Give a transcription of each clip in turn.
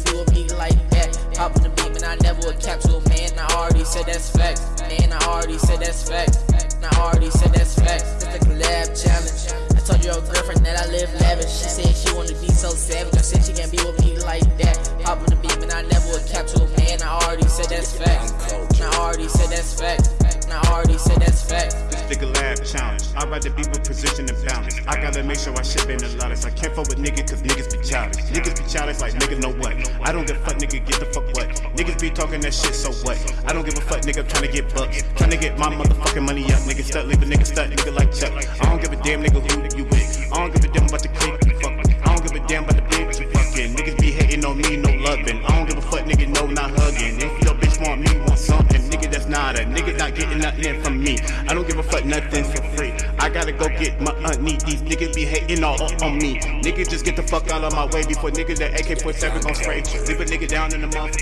can't do a beat like that. Pop in the beat, but I never a capsule, man. I already said that's facts. Man, I already said that's facts. I already said that's facts. It's a collab challenge. I told your girlfriend that I live lavish. She said she wanted to be so savage. I said she can't be with me like that. Pop in the beat, but I never a capsule, man. I already said that's facts. I already said that's facts fact. This challenge. I'd rather be with position and balance. I gotta make sure I ship in the loudest. I can't fuck with niggas cause niggas be childish. Niggas be childish like niggas know what. I don't give a fuck, nigga, get the fuck what. Niggas be talking that shit, so what? I don't give a fuck, nigga, trying to get bucks. Trying to get my motherfucking money up. Nigga stuck, leave a nigga stuck, nigga like Chuck. I don't give a damn, nigga, that's not getting nothing from me. I don't give a fuck, nothing for free. I gotta go get my money. These niggas be hating all on me. Nigga, just get the fuck out of my way before nigga that AK-47 gon' spray. Leave a nigga down in the mouth.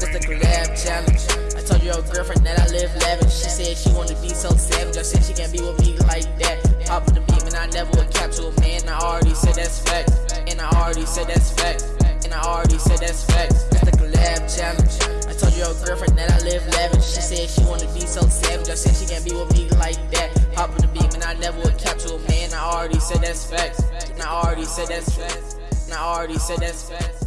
Just a collab challenge. I told your girlfriend that I live lavish. She said she wanna be so savage. I said she can't be with me like that. Hop on the beam and I never would cap to a man. I already said that's fact. And I already said that's fact. And I already said that's fact. Just a collab challenge. I told your girlfriend that I. She said she wanna be so savage. I said she can't be with me like that. Hop on the beam and I never would cap to a man. I already said that's fact. And I already said that's fact. And I already said that's fact.